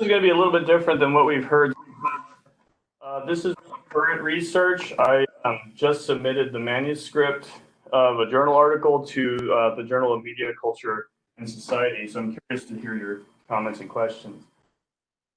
is going to be a little bit different than what we've heard. Uh, this is current research. I um, just submitted the manuscript of a journal article to uh, the Journal of Media, Culture, and Society. So I'm curious to hear your comments and questions.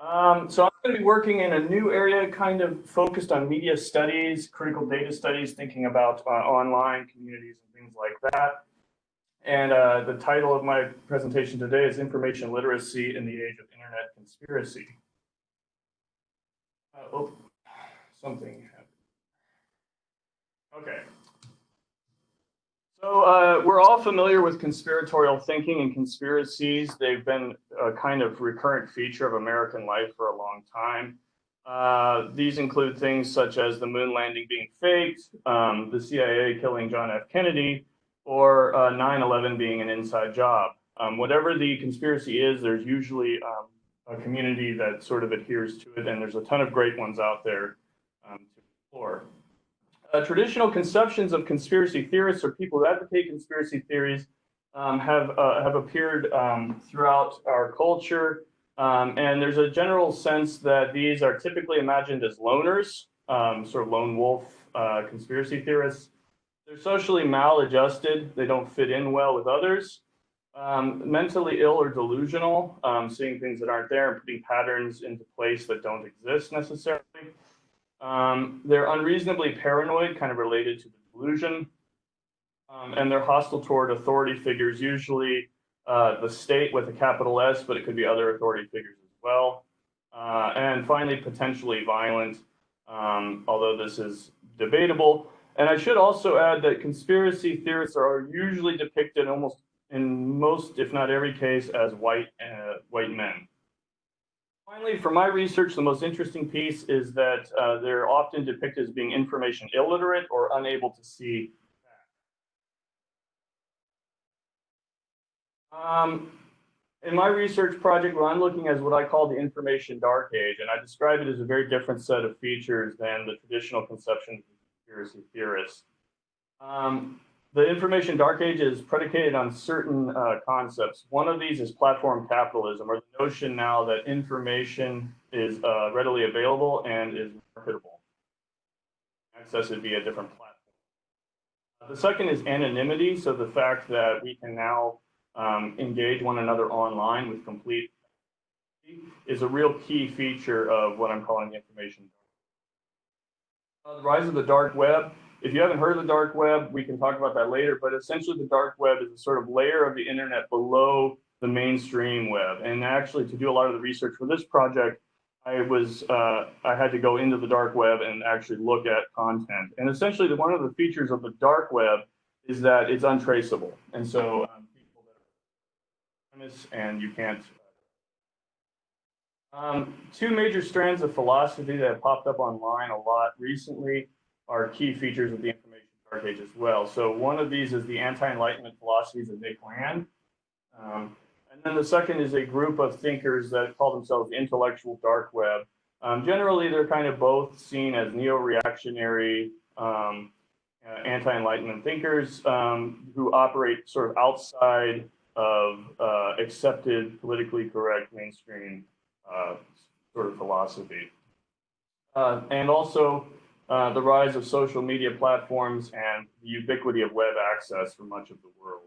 Um, so I'm going to be working in a new area kind of focused on media studies, critical data studies, thinking about uh, online communities and things like that. And uh, the title of my presentation today is Information Literacy in the Age of Internet Conspiracy. Uh, oh, something happened. Okay. So uh, we're all familiar with conspiratorial thinking and conspiracies. They've been a kind of recurrent feature of American life for a long time. Uh, these include things such as the moon landing being faked, um, the CIA killing John F. Kennedy, or 9-11 uh, being an inside job. Um, whatever the conspiracy is, there's usually um, a community that sort of adheres to it, and there's a ton of great ones out there um, to explore. Uh, traditional conceptions of conspiracy theorists or people who advocate conspiracy theories um, have, uh, have appeared um, throughout our culture, um, and there's a general sense that these are typically imagined as loners, sort of lone wolf uh, conspiracy theorists, they're socially maladjusted. They don't fit in well with others. Um, mentally ill or delusional, um, seeing things that aren't there and putting patterns into place that don't exist necessarily. Um, they're unreasonably paranoid, kind of related to the delusion. Um, and they're hostile toward authority figures, usually uh, the state with a capital S, but it could be other authority figures as well. Uh, and finally, potentially violent, um, although this is debatable. And I should also add that conspiracy theorists are usually depicted almost in most, if not every case, as white, uh, white men. Finally, for my research, the most interesting piece is that uh, they're often depicted as being information illiterate or unable to see. Um, in my research project, what I'm looking at is what I call the information dark age, and I describe it as a very different set of features than the traditional conception conspiracy theorists. Um, the information dark age is predicated on certain uh, concepts. One of these is platform capitalism, or the notion now that information is uh, readily available and is marketable. Access via different platforms. The second is anonymity, so the fact that we can now um, engage one another online with complete is a real key feature of what I'm calling the information the rise of the dark web. If you haven't heard of the dark web, we can talk about that later, but essentially the dark web is a sort of layer of the internet below the mainstream web. And actually to do a lot of the research for this project, I was, uh, I had to go into the dark web and actually look at content. And essentially the, one of the features of the dark web is that it's untraceable. And so um, people that are and you can't um, two major strands of philosophy that have popped up online a lot recently are key features of the information dark age as well. So one of these is the anti-enlightenment philosophies of Nick Land. Um, and then the second is a group of thinkers that call themselves intellectual dark web. Um, generally, they're kind of both seen as neo-reactionary um, uh, anti-enlightenment thinkers um, who operate sort of outside of uh, accepted politically correct mainstream sort of philosophy. Uh, and also uh, the rise of social media platforms and the ubiquity of web access for much of the world.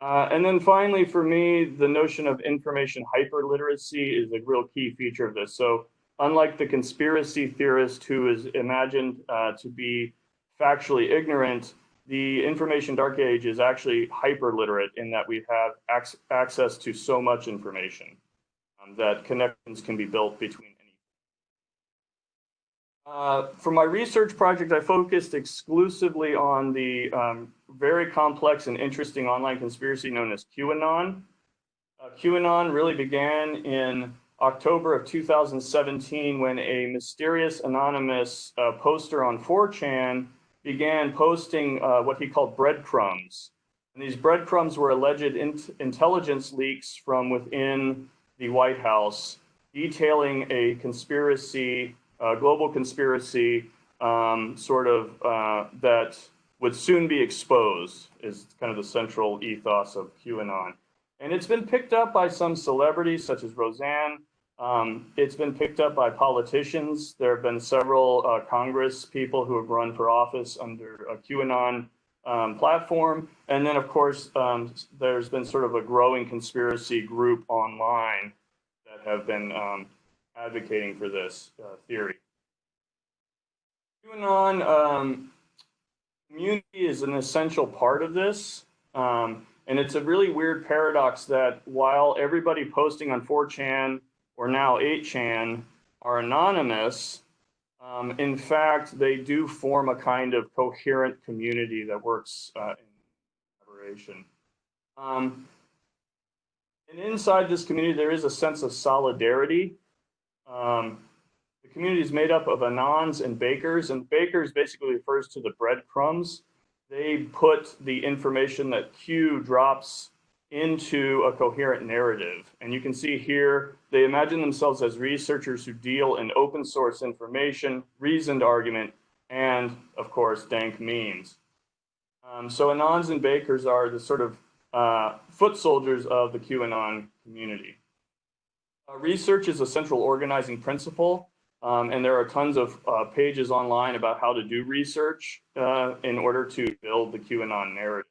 Uh, and then finally, for me, the notion of information hyperliteracy is a real key feature of this. So unlike the conspiracy theorist who is imagined uh, to be factually ignorant, the information dark age is actually hyper literate in that we have ac access to so much information um, that connections can be built between any. Uh, for my research project, I focused exclusively on the um, very complex and interesting online conspiracy known as QAnon. Uh, QAnon really began in October of 2017 when a mysterious anonymous uh, poster on 4chan began posting uh, what he called breadcrumbs. And these breadcrumbs were alleged in intelligence leaks from within the White House detailing a conspiracy, global conspiracy, um, sort of uh, that would soon be exposed is kind of the central ethos of QAnon. And it's been picked up by some celebrities such as Roseanne. Um, it's been picked up by politicians. There have been several uh, Congress people who have run for office under a QAnon um, platform. And then, of course, um, there's been sort of a growing conspiracy group online that have been um, advocating for this uh, theory. QAnon um, community is an essential part of this. Um, and it's a really weird paradox that while everybody posting on 4chan or now 8chan are anonymous, um, in fact, they do form a kind of coherent community that works uh, in collaboration. Um, and inside this community, there is a sense of solidarity. Um, the community is made up of anons and bakers, and bakers basically refers to the breadcrumbs. They put the information that Q drops into a coherent narrative. And you can see here, they imagine themselves as researchers who deal in open source information, reasoned argument, and of course, dank memes. Um, so Anons and Bakers are the sort of uh, foot soldiers of the QAnon community. Uh, research is a central organizing principle, um, and there are tons of uh, pages online about how to do research uh, in order to build the QAnon narrative.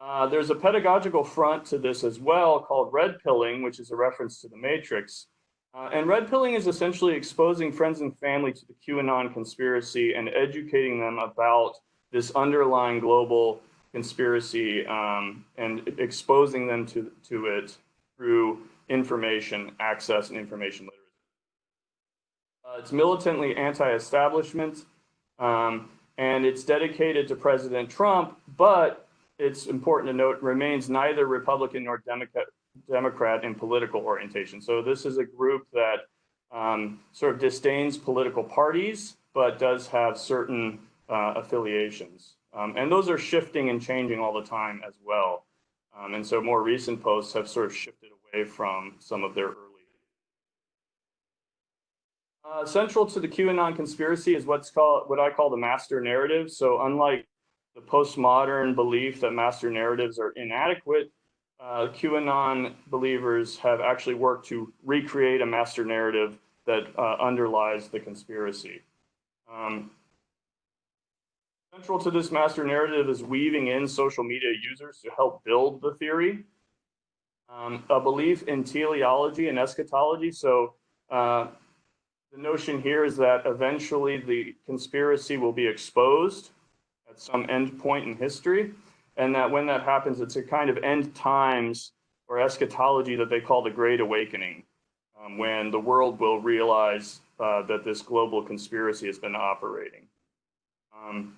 Uh, there's a pedagogical front to this as well called red pilling, which is a reference to the matrix. Uh, and red pilling is essentially exposing friends and family to the QAnon conspiracy and educating them about this underlying global conspiracy um, and exposing them to, to it through information access and information literacy. Uh, it's militantly anti-establishment, um, and it's dedicated to President Trump, but it's important to note, remains neither Republican nor Democrat, in political orientation. So this is a group that um, sort of disdains political parties, but does have certain uh, affiliations. Um, and those are shifting and changing all the time as well. Um, and so more recent posts have sort of shifted away from some of their early. Uh, central to the QAnon conspiracy is what's called what I call the master narrative. So unlike the postmodern belief that master narratives are inadequate, uh, QAnon believers have actually worked to recreate a master narrative that uh, underlies the conspiracy. Um, central to this master narrative is weaving in social media users to help build the theory. Um, a belief in teleology and eschatology. So uh, the notion here is that eventually the conspiracy will be exposed at some end point in history. And that when that happens, it's a kind of end times or eschatology that they call the Great Awakening, um, when the world will realize uh, that this global conspiracy has been operating. Um,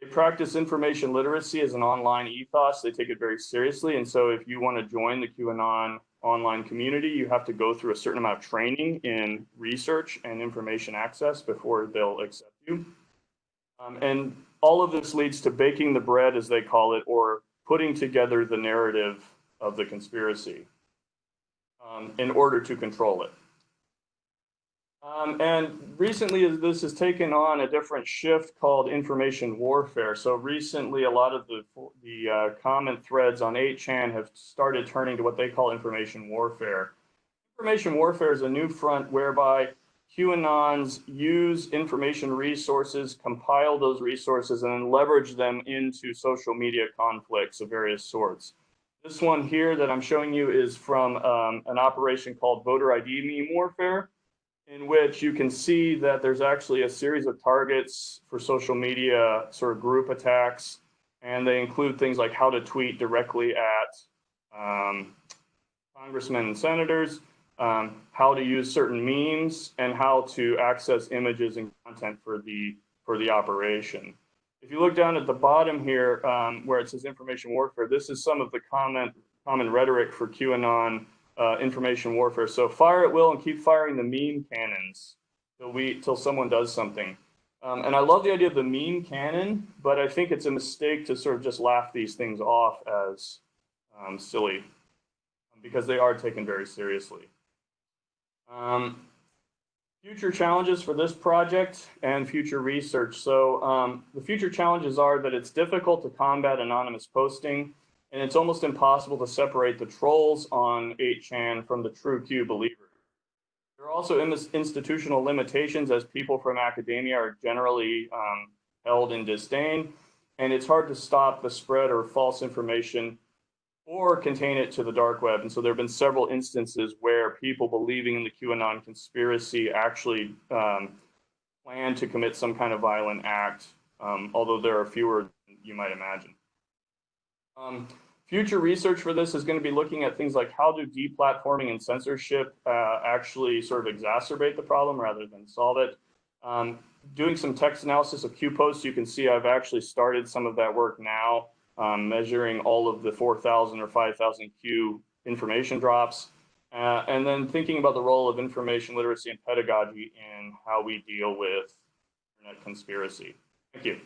they practice information literacy as an online ethos. They take it very seriously. And so if you want to join the QAnon online community, you have to go through a certain amount of training in research and information access before they'll accept you. Um, and all of this leads to baking the bread, as they call it, or putting together the narrative of the conspiracy um, in order to control it. Um, and recently, this has taken on a different shift called information warfare. So recently, a lot of the, the uh, comment threads on 8chan have started turning to what they call information warfare. Information warfare is a new front whereby QAnons use information resources, compile those resources, and then leverage them into social media conflicts of various sorts. This one here that I'm showing you is from um, an operation called Voter ID Meme Warfare, in which you can see that there's actually a series of targets for social media sort of group attacks, and they include things like how to tweet directly at um, congressmen and senators, um, how to use certain memes and how to access images and content for the for the operation. If you look down at the bottom here um, where it says information warfare, this is some of the comment, common rhetoric for QAnon uh, information warfare. So fire at will and keep firing the meme cannons till we till someone does something. Um, and I love the idea of the meme cannon, but I think it's a mistake to sort of just laugh these things off as um, silly because they are taken very seriously. Um, future challenges for this project and future research. So um, the future challenges are that it's difficult to combat anonymous posting and it's almost impossible to separate the trolls on 8chan from the true Q believers. There are also in institutional limitations as people from academia are generally um, held in disdain, and it's hard to stop the spread of false information or contain it to the dark web. And so there have been several instances where people believing in the QAnon conspiracy actually um, plan to commit some kind of violent act, um, although there are fewer than you might imagine. Um, future research for this is going to be looking at things like how do deplatforming and censorship uh, actually sort of exacerbate the problem rather than solve it. Um, doing some text analysis of Q posts, you can see I've actually started some of that work now, um, measuring all of the 4,000 or 5,000 Q information drops. Uh, and then thinking about the role of information literacy and pedagogy in how we deal with internet conspiracy. Thank you.